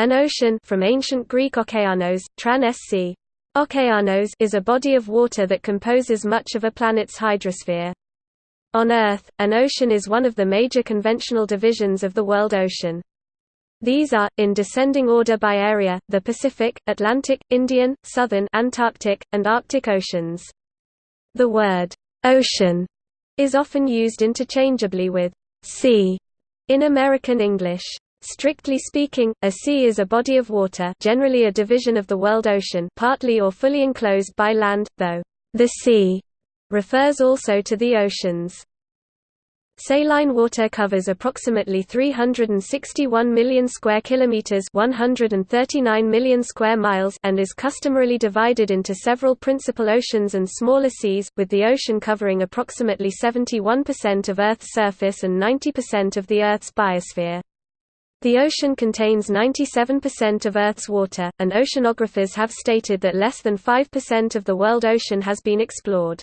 An ocean from ancient Greek okeanos, tran sc. Okeanos is a body of water that composes much of a planet's hydrosphere. On Earth, an ocean is one of the major conventional divisions of the world ocean. These are, in descending order by area, the Pacific, Atlantic, Indian, Southern Antarctic, and Arctic oceans. The word, ocean, is often used interchangeably with sea in American English. Strictly speaking, a sea is a body of water generally a division of the world ocean partly or fully enclosed by land, though, the sea refers also to the oceans. Saline water covers approximately 361 million square kilometers, 139 million square miles, and is customarily divided into several principal oceans and smaller seas, with the ocean covering approximately 71% of Earth's surface and 90% of the Earth's biosphere. The ocean contains 97% of Earth's water, and oceanographers have stated that less than 5% of the world ocean has been explored.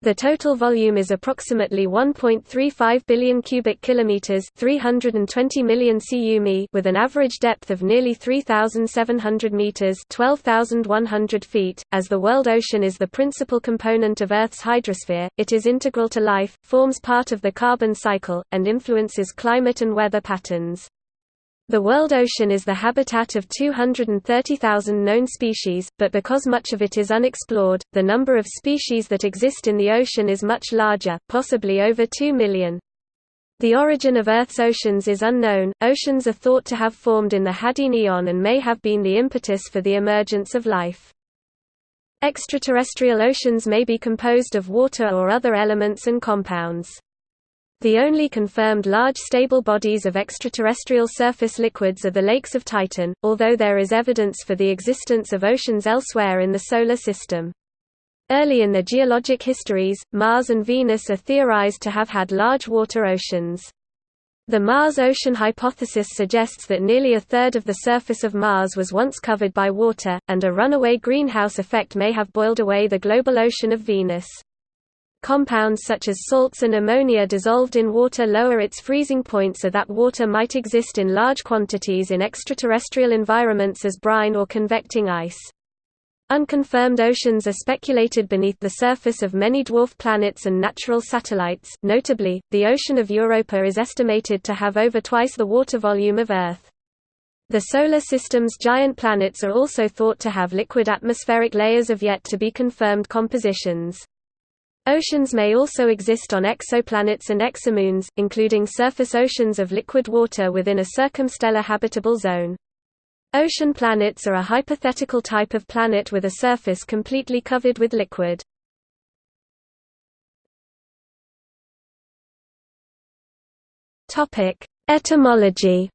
The total volume is approximately 1.35 billion cubic kilometers, 320 million cu with an average depth of nearly 3700 meters, 12100 feet. As the world ocean is the principal component of Earth's hydrosphere, it is integral to life, forms part of the carbon cycle, and influences climate and weather patterns. The world ocean is the habitat of 230,000 known species, but because much of it is unexplored, the number of species that exist in the ocean is much larger, possibly over 2 million. The origin of Earth's oceans is unknown. Oceans are thought to have formed in the Hadean Eon and may have been the impetus for the emergence of life. Extraterrestrial oceans may be composed of water or other elements and compounds. The only confirmed large stable bodies of extraterrestrial surface liquids are the lakes of Titan, although there is evidence for the existence of oceans elsewhere in the Solar System. Early in their geologic histories, Mars and Venus are theorized to have had large water oceans. The Mars ocean hypothesis suggests that nearly a third of the surface of Mars was once covered by water, and a runaway greenhouse effect may have boiled away the global ocean of Venus. Compounds such as salts and ammonia dissolved in water lower its freezing point so that water might exist in large quantities in extraterrestrial environments as brine or convecting ice. Unconfirmed oceans are speculated beneath the surface of many dwarf planets and natural satellites, notably, the ocean of Europa is estimated to have over twice the water volume of Earth. The Solar System's giant planets are also thought to have liquid atmospheric layers of yet to be confirmed compositions. Oceans may also exist on exoplanets and exomoons, including surface oceans of liquid water within a circumstellar habitable zone. Ocean planets are a hypothetical type of planet with a surface completely covered with liquid. Etymology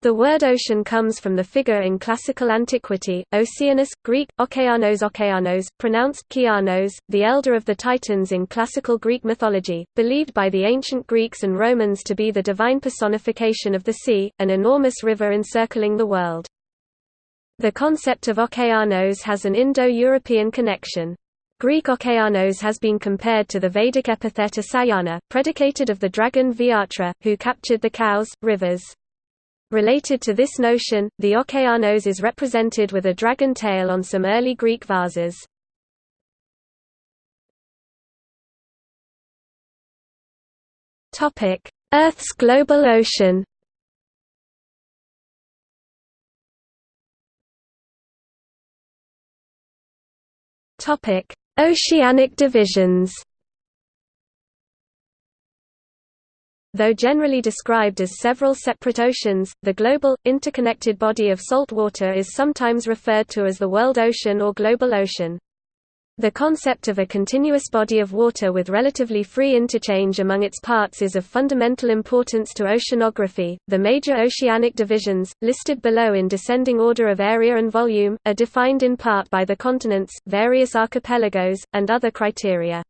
The word ocean comes from the figure in classical antiquity, Oceanus, Greek, Okeanos Okeanos, pronounced Kianos, the elder of the Titans in classical Greek mythology, believed by the ancient Greeks and Romans to be the divine personification of the sea, an enormous river encircling the world. The concept of Okeanos has an Indo-European connection. Greek Okeanos has been compared to the Vedic epithet Asayana, predicated of the dragon Vritra, who captured the cows, rivers. Related to this notion, the Okeanos is represented with a dragon tail on some early Greek vases. Earth's global ocean. Oceanic divisions Though generally described as several separate oceans, the global, interconnected body of salt water is sometimes referred to as the world ocean or global ocean. The concept of a continuous body of water with relatively free interchange among its parts is of fundamental importance to oceanography. The major oceanic divisions, listed below in descending order of area and volume, are defined in part by the continents, various archipelagos, and other criteria.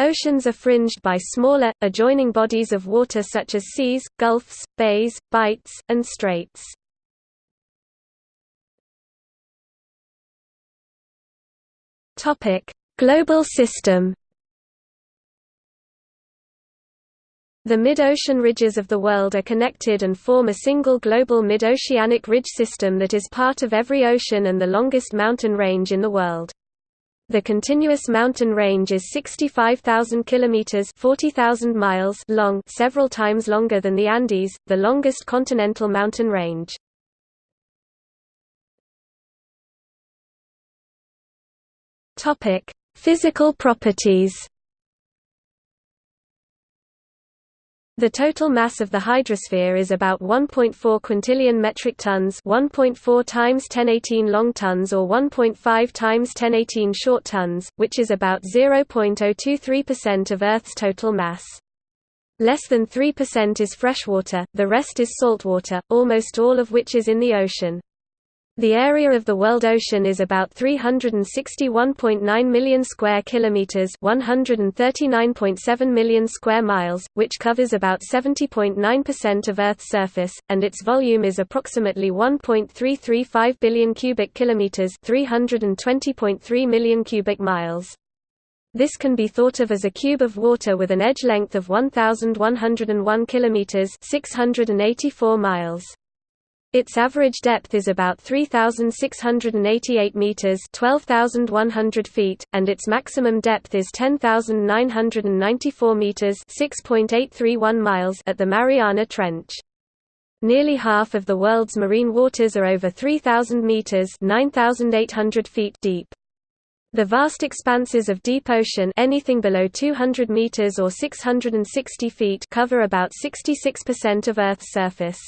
Oceans are fringed by smaller, adjoining bodies of water such as seas, gulfs, bays, bights, and straits. Global system The mid-ocean ridges of the world are connected and form a single global mid-oceanic ridge system that is part of every ocean and the longest mountain range in the world. The continuous mountain range is 65,000 kilometers (40,000 miles) long, several times longer than the Andes, the longest continental mountain range. Topic: Physical properties. The total mass of the hydrosphere is about 1.4 quintillion metric tons, 1.4 times 1018 long tons or 1.5 times 1018 short tons, which is about 0.023% of Earth's total mass. Less than 3% is freshwater, the rest is saltwater, almost all of which is in the ocean. The area of the world ocean is about 361.9 million square kilometers, 139.7 million square miles, which covers about 70.9% of Earth's surface, and its volume is approximately 1.335 billion cubic kilometers, 320.3 million cubic miles. This can be thought of as a cube of water with an edge length of 1101 kilometers, 684 miles. Its average depth is about 3,688 meters (12,100 feet), and its maximum depth is 10,994 meters (6.831 miles) at the Mariana Trench. Nearly half of the world's marine waters are over 3,000 meters (9,800 feet) deep. The vast expanses of deep ocean anything below 200 meters or 660 feet cover about 66% of Earth's surface.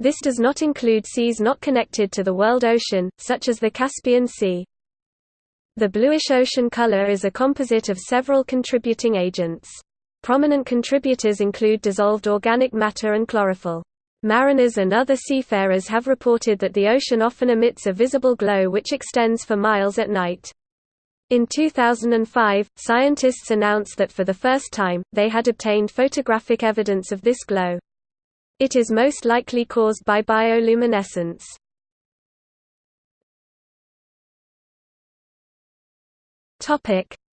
This does not include seas not connected to the world ocean, such as the Caspian Sea. The bluish ocean color is a composite of several contributing agents. Prominent contributors include dissolved organic matter and chlorophyll. Mariners and other seafarers have reported that the ocean often emits a visible glow which extends for miles at night. In 2005, scientists announced that for the first time, they had obtained photographic evidence of this glow. It is most likely caused by bioluminescence.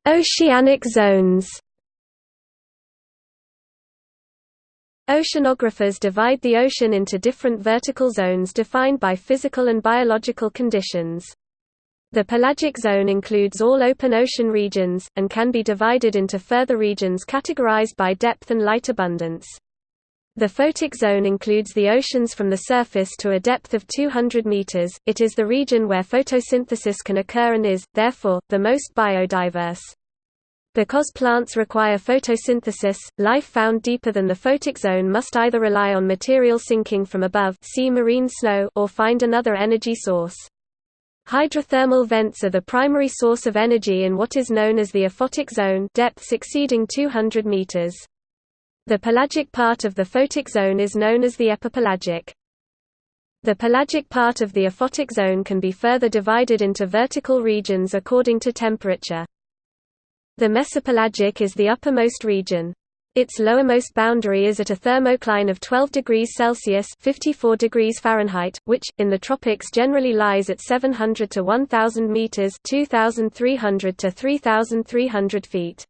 Oceanic zones. Oceanographers divide the ocean into different vertical zones defined by physical and biological conditions. The pelagic zone includes all open ocean regions, and can be divided into further regions categorized by depth and light abundance. The photic zone includes the oceans from the surface to a depth of 200 meters. It is the region where photosynthesis can occur and is, therefore, the most biodiverse. Because plants require photosynthesis, life found deeper than the photic zone must either rely on material sinking from above see marine snow or find another energy source. Hydrothermal vents are the primary source of energy in what is known as the aphotic zone depths exceeding 200 meters. The pelagic part of the photic zone is known as the epipelagic. The pelagic part of the aphotic zone can be further divided into vertical regions according to temperature. The mesopelagic is the uppermost region. Its lowermost boundary is at a thermocline of 12 degrees Celsius 54 degrees Fahrenheit, which, in the tropics generally lies at 700 to 1,000 meters 2,300 to 3,300 feet.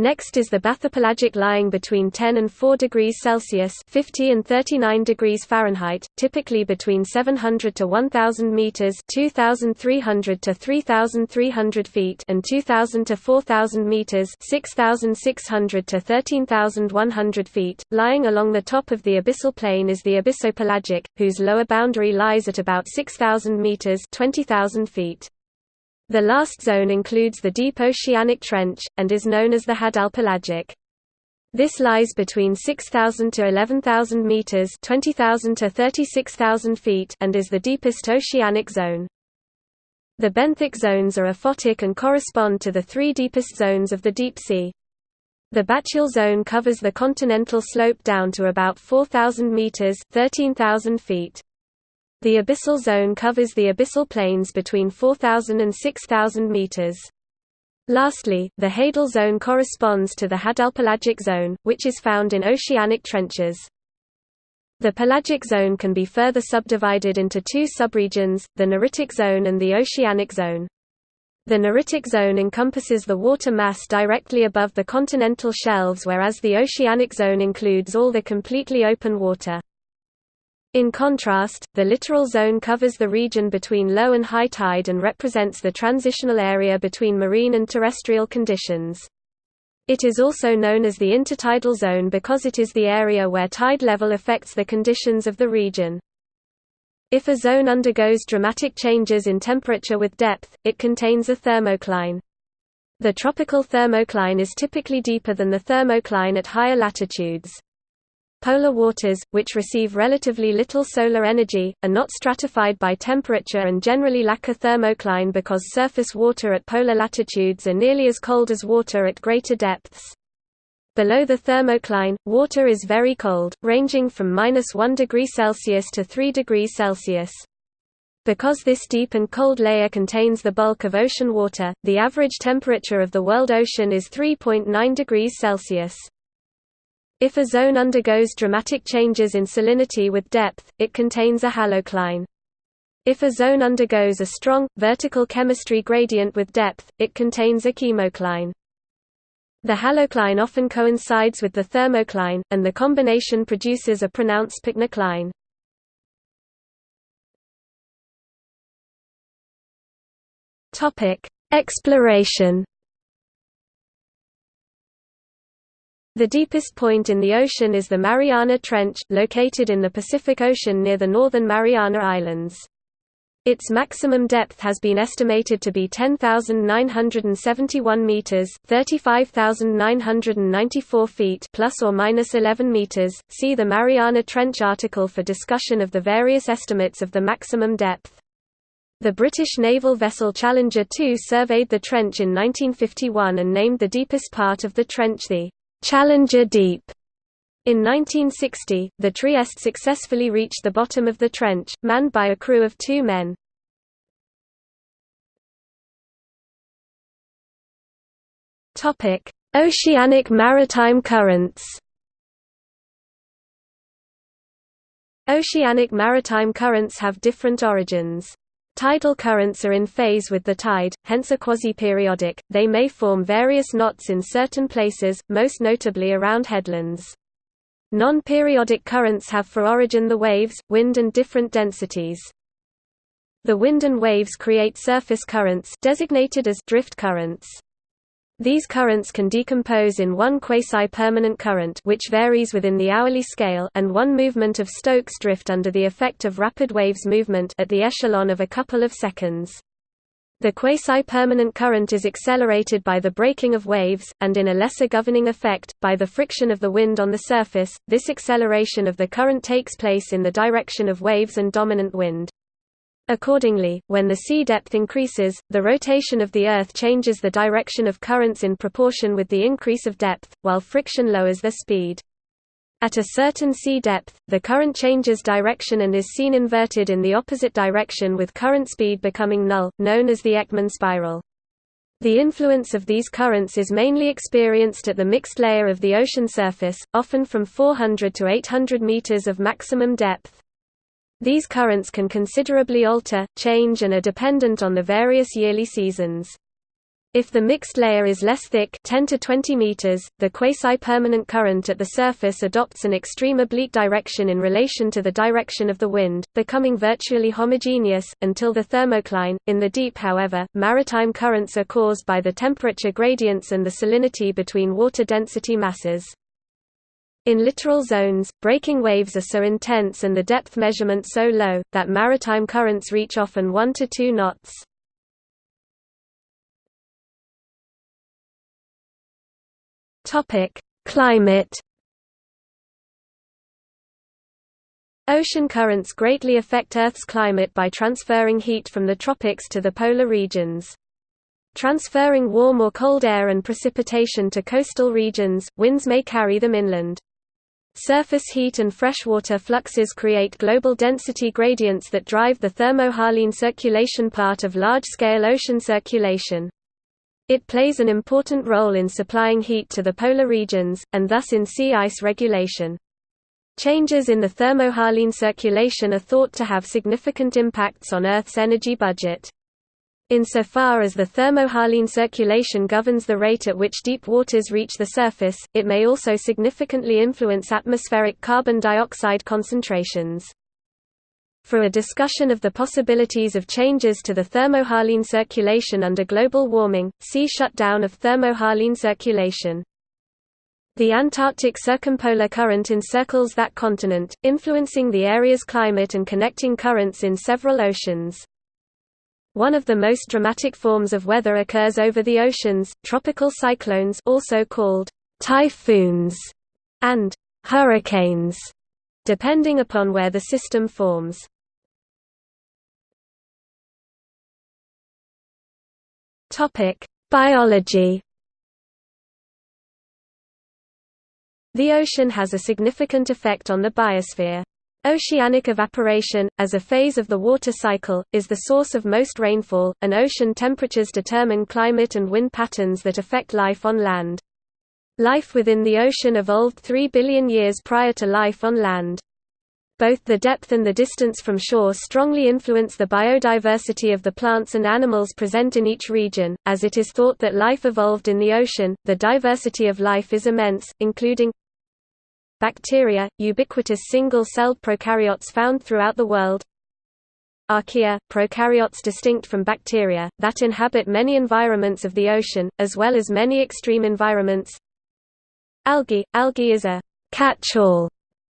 Next is the bathypelagic lying between 10 and 4 degrees Celsius 50 and 39 degrees Fahrenheit, typically between 700 to 1,000 meters 2,300 to 3,300 feet and 2,000 to 4,000 meters 6,600 to 13,100 feet. Lying along the top of the abyssal plain is the abyssopelagic, whose lower boundary lies at about 6,000 meters 20,000 feet. The last zone includes the deep oceanic trench, and is known as the Hadalpelagic. This lies between 6,000 to 11,000 meters (20,000 to 36,000 feet) and is the deepest oceanic zone. The benthic zones are aphotic and correspond to the three deepest zones of the deep sea. The bathyal zone covers the continental slope down to about 4,000 meters (13,000 feet). The abyssal zone covers the abyssal plains between 4,000 and 6,000 meters. Lastly, the hadal zone corresponds to the hadalpelagic zone, which is found in oceanic trenches. The pelagic zone can be further subdivided into two subregions, the neritic zone and the oceanic zone. The neritic zone encompasses the water mass directly above the continental shelves whereas the oceanic zone includes all the completely open water. In contrast, the littoral zone covers the region between low and high tide and represents the transitional area between marine and terrestrial conditions. It is also known as the intertidal zone because it is the area where tide level affects the conditions of the region. If a zone undergoes dramatic changes in temperature with depth, it contains a thermocline. The tropical thermocline is typically deeper than the thermocline at higher latitudes. Polar waters, which receive relatively little solar energy, are not stratified by temperature and generally lack a thermocline because surface water at polar latitudes are nearly as cold as water at greater depths. Below the thermocline, water is very cold, ranging from minus 1 degree Celsius to 3 degrees Celsius. Because this deep and cold layer contains the bulk of ocean water, the average temperature of the world ocean is 3.9 degrees Celsius. If a zone undergoes dramatic changes in salinity with depth, it contains a halocline. If a zone undergoes a strong, vertical chemistry gradient with depth, it contains a chemocline. The halocline often coincides with the thermocline, and the combination produces a pronounced pycnocline. Exploration The deepest point in the ocean is the Mariana Trench, located in the Pacific Ocean near the northern Mariana Islands. Its maximum depth has been estimated to be 10,971 meters, 35,994 feet, plus or minus 11 meters. See the Mariana Trench article for discussion of the various estimates of the maximum depth. The British naval vessel Challenger 2 surveyed the trench in 1951 and named the deepest part of the trench the Challenger Deep. In 1960, the Trieste successfully reached the bottom of the trench, manned by a crew of two men. Oceanic maritime currents Oceanic maritime currents have different origins. Tidal currents are in phase with the tide, hence are quasi-periodic, they may form various knots in certain places, most notably around headlands. Non-periodic currents have for origin the waves, wind and different densities. The wind and waves create surface currents designated as drift currents. These currents can decompose in one quasi-permanent current which varies within the hourly scale and one movement of Stokes drift under the effect of rapid waves movement at the echelon of a couple of seconds. The quasi-permanent current is accelerated by the breaking of waves, and in a lesser governing effect, by the friction of the wind on the surface. This acceleration of the current takes place in the direction of waves and dominant wind. Accordingly, when the sea depth increases, the rotation of the Earth changes the direction of currents in proportion with the increase of depth, while friction lowers their speed. At a certain sea depth, the current changes direction and is seen inverted in the opposite direction with current speed becoming null, known as the Ekman spiral. The influence of these currents is mainly experienced at the mixed layer of the ocean surface, often from 400 to 800 meters of maximum depth. These currents can considerably alter, change and are dependent on the various yearly seasons. If the mixed layer is less thick 10 to 20 meters, the quasi-permanent current at the surface adopts an extreme oblique direction in relation to the direction of the wind, becoming virtually homogeneous, until the thermocline. In the deep however, maritime currents are caused by the temperature gradients and the salinity between water density masses. In littoral zones, breaking waves are so intense and the depth measurement so low, that maritime currents reach often 1 to 2 knots. Climate. Ocean currents greatly affect Earth's climate by transferring heat from the tropics to the polar regions. Transferring warm or cold air and precipitation to coastal regions, winds may carry them inland. Surface heat and freshwater fluxes create global density gradients that drive the thermohaline circulation part of large-scale ocean circulation. It plays an important role in supplying heat to the polar regions, and thus in sea ice regulation. Changes in the thermohaline circulation are thought to have significant impacts on Earth's energy budget. Insofar as the thermohaline circulation governs the rate at which deep waters reach the surface, it may also significantly influence atmospheric carbon dioxide concentrations. For a discussion of the possibilities of changes to the thermohaline circulation under global warming, see shutdown of thermohaline circulation. The Antarctic circumpolar current encircles that continent, influencing the area's climate and connecting currents in several oceans. One of the most dramatic forms of weather occurs over the oceans, tropical cyclones also called typhoons and hurricanes, depending upon where the system forms. Biology The ocean has a significant effect on the biosphere. Oceanic evaporation, as a phase of the water cycle, is the source of most rainfall, and ocean temperatures determine climate and wind patterns that affect life on land. Life within the ocean evolved 3 billion years prior to life on land. Both the depth and the distance from shore strongly influence the biodiversity of the plants and animals present in each region, as it is thought that life evolved in the ocean. The diversity of life is immense, including Bacteria, ubiquitous single-celled prokaryotes found throughout the world. Archaea, prokaryotes distinct from bacteria, that inhabit many environments of the ocean, as well as many extreme environments. Algae – Algae is a «catch-all»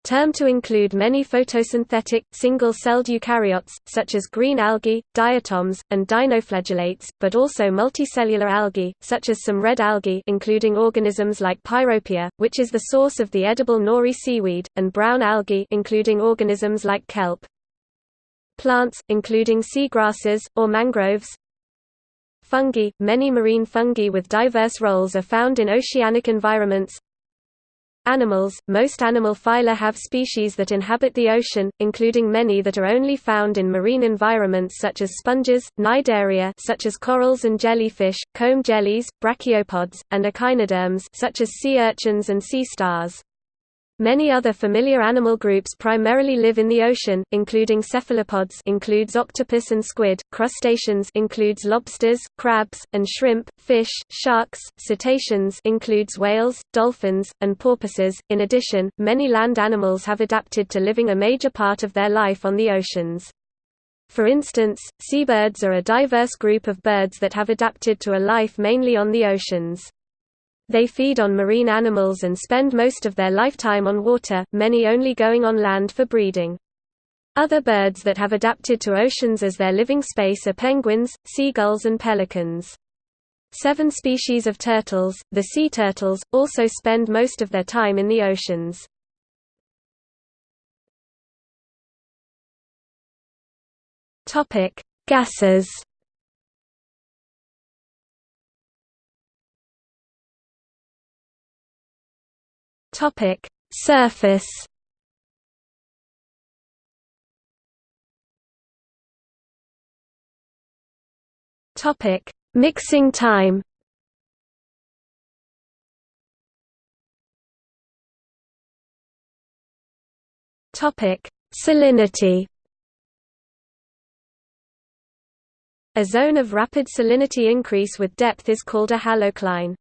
term to include many photosynthetic, single-celled eukaryotes, such as green algae, diatoms, and dinoflagellates, but also multicellular algae, such as some red algae including organisms like Pyropia, which is the source of the edible nori seaweed, and brown algae including organisms like kelp. Plants, including seagrasses, or mangroves, Fungi – Many marine fungi with diverse roles are found in oceanic environments Animals – Most animal phyla have species that inhabit the ocean, including many that are only found in marine environments such as sponges, cnidaria such as corals and jellyfish, comb jellies, brachiopods, and echinoderms such as sea urchins and sea stars. Many other familiar animal groups primarily live in the ocean, including cephalopods includes octopus and squid, crustaceans includes lobsters, crabs, and shrimp, fish, sharks, cetaceans includes whales, dolphins, and porpoises. In addition, many land animals have adapted to living a major part of their life on the oceans. For instance, seabirds are a diverse group of birds that have adapted to a life mainly on the oceans. They feed on marine animals and spend most of their lifetime on water, many only going on land for breeding. Other birds that have adapted to oceans as their living space are penguins, seagulls and pelicans. Seven species of turtles, the sea turtles, also spend most of their time in the oceans. Gases Topic: Surface. Topic: Mixing time. Topic: Salinity. A zone of rapid salinity increase with depth is called a halocline.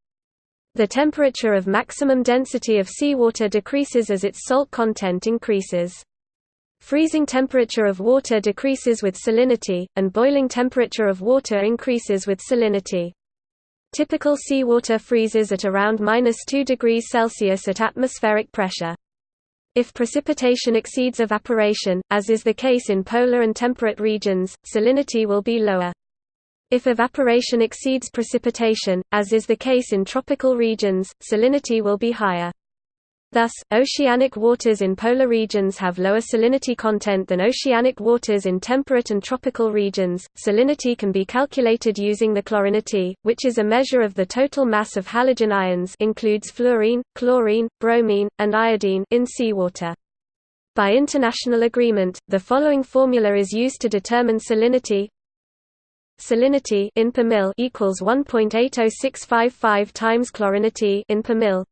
The temperature of maximum density of seawater decreases as its salt content increases. Freezing temperature of water decreases with salinity, and boiling temperature of water increases with salinity. Typical seawater freezes at around minus 2 degrees Celsius at atmospheric pressure. If precipitation exceeds evaporation, as is the case in polar and temperate regions, salinity will be lower. If evaporation exceeds precipitation, as is the case in tropical regions, salinity will be higher. Thus, oceanic waters in polar regions have lower salinity content than oceanic waters in temperate and tropical regions. Salinity can be calculated using the chlorinity, which is a measure of the total mass of halogen ions includes fluorine, chlorine, bromine, and iodine in seawater. By international agreement, the following formula is used to determine salinity salinity in per mil equals 1.80655 times chlorinity in per mil.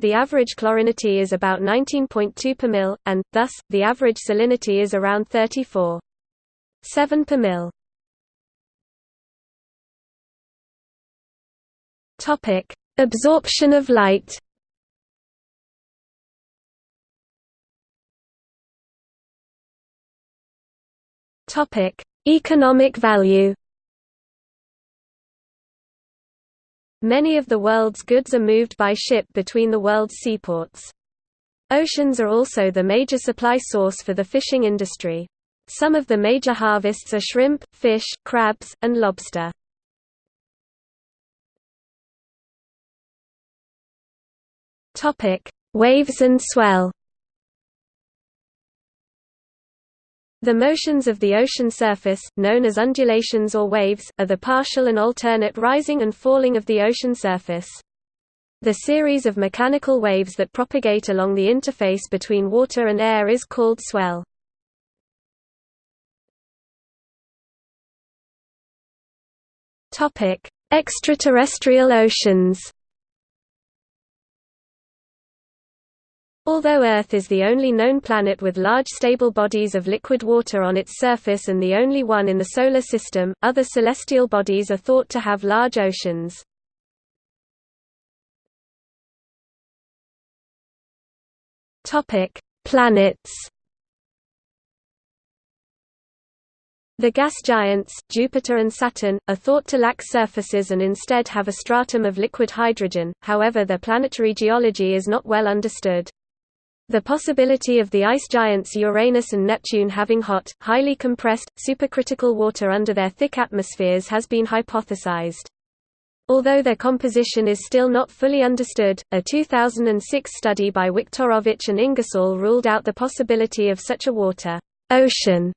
The average chlorinity is about 19.2 per mil, and, thus, the average salinity is around 34.7 per mil. Absorption of light Topic: Economic value. Many of the world's goods are moved by ship between the world's seaports. Oceans are also the major supply source for the fishing industry. Some of the major harvests are shrimp, fish, crabs, and lobster. Waves and swell. The motions of the ocean surface, known as undulations or waves, are the partial and alternate rising and falling of the ocean surface. The series of mechanical waves that propagate along the interface between water and air is called swell. Extraterrestrial oceans. Although Earth is the only known planet with large stable bodies of liquid water on its surface and the only one in the Solar System, other celestial bodies are thought to have large oceans. Planets The gas giants, Jupiter and Saturn, are thought to lack surfaces and instead have a stratum of liquid hydrogen, however their planetary geology is not well understood. The possibility of the ice giants Uranus and Neptune having hot, highly compressed, supercritical water under their thick atmospheres has been hypothesized. Although their composition is still not fully understood, a 2006 study by Wiktorowicz and Ingersoll ruled out the possibility of such a water ocean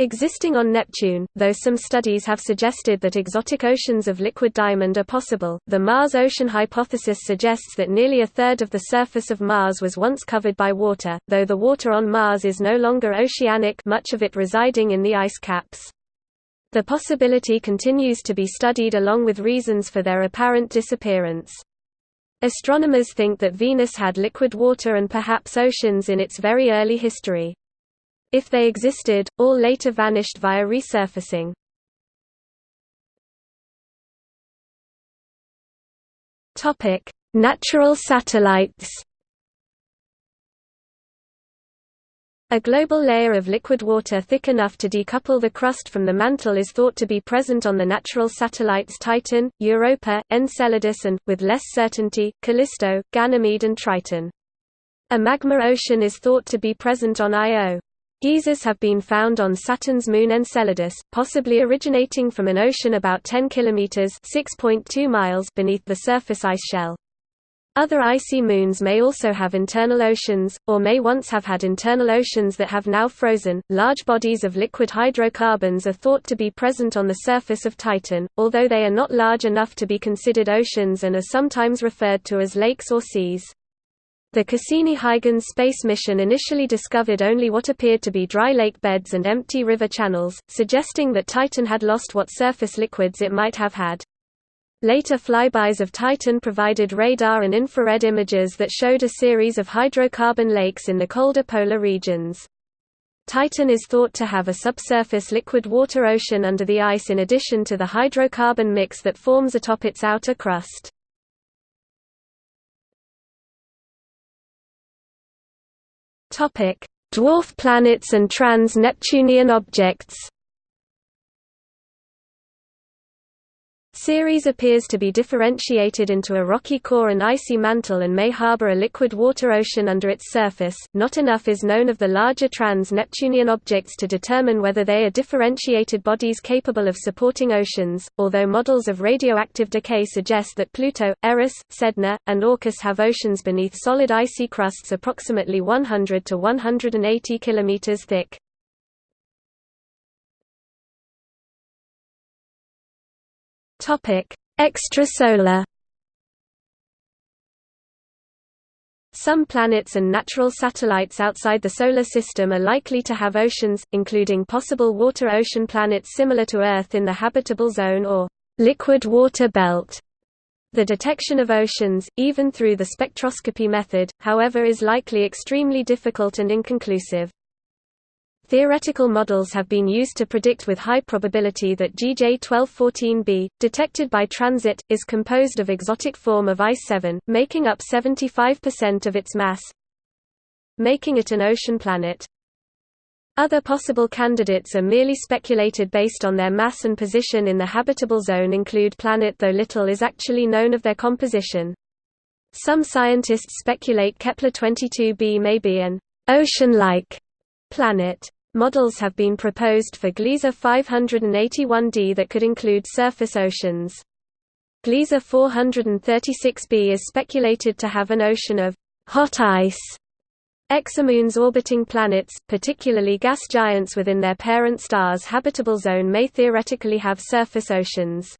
Existing on Neptune, though some studies have suggested that exotic oceans of liquid diamond are possible, the Mars ocean hypothesis suggests that nearly a third of the surface of Mars was once covered by water, though the water on Mars is no longer oceanic much of it residing in the ice caps. The possibility continues to be studied along with reasons for their apparent disappearance. Astronomers think that Venus had liquid water and perhaps oceans in its very early history. If they existed, all later vanished via resurfacing. Topic: Natural satellites. A global layer of liquid water thick enough to decouple the crust from the mantle is thought to be present on the natural satellites Titan, Europa, Enceladus and, with less certainty, Callisto, Ganymede and Triton. A magma ocean is thought to be present on Io. Geysers have been found on Saturn's moon Enceladus, possibly originating from an ocean about 10 kilometers (6.2 miles) beneath the surface ice shell. Other icy moons may also have internal oceans, or may once have had internal oceans that have now frozen. Large bodies of liquid hydrocarbons are thought to be present on the surface of Titan, although they are not large enough to be considered oceans and are sometimes referred to as lakes or seas. The Cassini-Huygens space mission initially discovered only what appeared to be dry lake beds and empty river channels, suggesting that Titan had lost what surface liquids it might have had. Later flybys of Titan provided radar and infrared images that showed a series of hydrocarbon lakes in the colder polar regions. Titan is thought to have a subsurface liquid water ocean under the ice in addition to the hydrocarbon mix that forms atop its outer crust. Topic: Dwarf planets and trans-Neptunian objects. Ceres appears to be differentiated into a rocky core and icy mantle and may harbor a liquid water ocean under its surface. Not enough is known of the larger trans-Neptunian objects to determine whether they are differentiated bodies capable of supporting oceans, although models of radioactive decay suggest that Pluto, Eris, Sedna, and Orcus have oceans beneath solid icy crusts approximately 100 to 180 kilometers thick. Topic: Extrasolar. Some planets and natural satellites outside the Solar System are likely to have oceans, including possible water ocean planets similar to Earth in the habitable zone or liquid water belt. The detection of oceans, even through the spectroscopy method, however is likely extremely difficult and inconclusive. Theoretical models have been used to predict with high probability that GJ 1214b, detected by transit, is composed of exotic form of ice 7, making up 75% of its mass, making it an ocean planet. Other possible candidates are merely speculated based on their mass and position in the habitable zone include planet though little is actually known of their composition. Some scientists speculate Kepler-22b may be an ocean-like planet. Models have been proposed for Gliese 581d that could include surface oceans. Gliese 436b is speculated to have an ocean of hot ice Exomoons orbiting planets, particularly gas giants within their parent star's habitable zone may theoretically have surface oceans.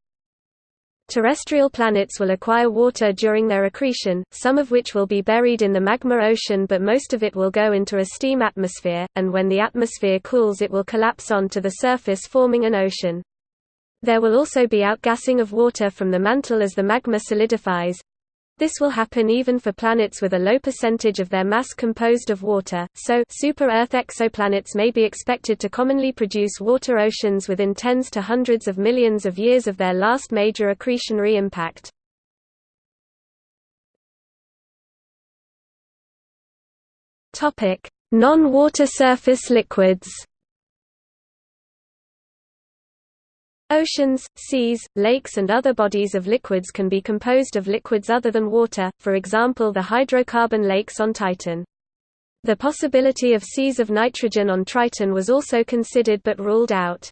Terrestrial planets will acquire water during their accretion, some of which will be buried in the magma ocean but most of it will go into a steam atmosphere, and when the atmosphere cools it will collapse onto the surface forming an ocean. There will also be outgassing of water from the mantle as the magma solidifies, this will happen even for planets with a low percentage of their mass composed of water, so super-Earth exoplanets may be expected to commonly produce water oceans within tens to hundreds of millions of years of their last major accretionary impact. Non-water surface liquids Oceans, seas, lakes and other bodies of liquids can be composed of liquids other than water, for example the hydrocarbon lakes on Titan. The possibility of seas of nitrogen on Triton was also considered but ruled out.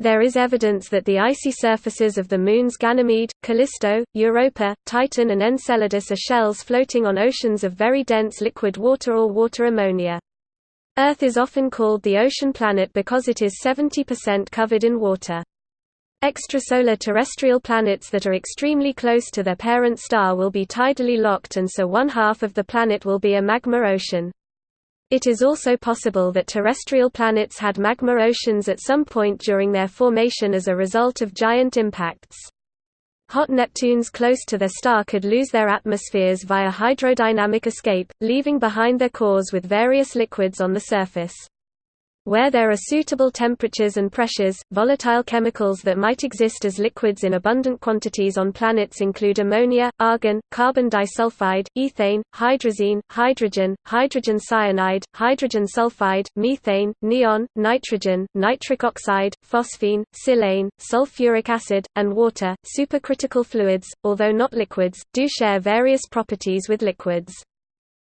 There is evidence that the icy surfaces of the moons Ganymede, Callisto, Europa, Titan and Enceladus are shells floating on oceans of very dense liquid water or water ammonia. Earth is often called the ocean planet because it is 70% covered in water. Extrasolar terrestrial planets that are extremely close to their parent star will be tidally locked and so one half of the planet will be a magma ocean. It is also possible that terrestrial planets had magma oceans at some point during their formation as a result of giant impacts. Hot Neptunes close to their star could lose their atmospheres via hydrodynamic escape, leaving behind their cores with various liquids on the surface. Where there are suitable temperatures and pressures, volatile chemicals that might exist as liquids in abundant quantities on planets include ammonia, argon, carbon disulfide, ethane, hydrazine, hydrogen, hydrogen cyanide, hydrogen sulfide, methane, neon, nitrogen, nitric oxide, phosphine, silane, sulfuric acid, and water. Supercritical fluids, although not liquids, do share various properties with liquids.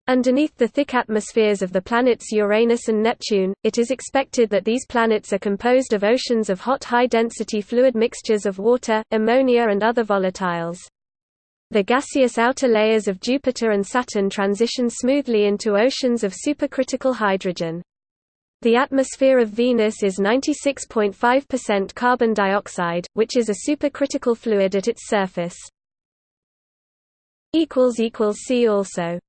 Underneath the thick atmospheres of the planets Uranus and Neptune, it is expected that these planets are composed of oceans of hot high-density fluid mixtures of water, ammonia and other volatiles. The gaseous outer layers of Jupiter and Saturn transition smoothly into oceans of supercritical hydrogen. The atmosphere of Venus is 96.5% carbon dioxide, which is a supercritical fluid at its surface. See also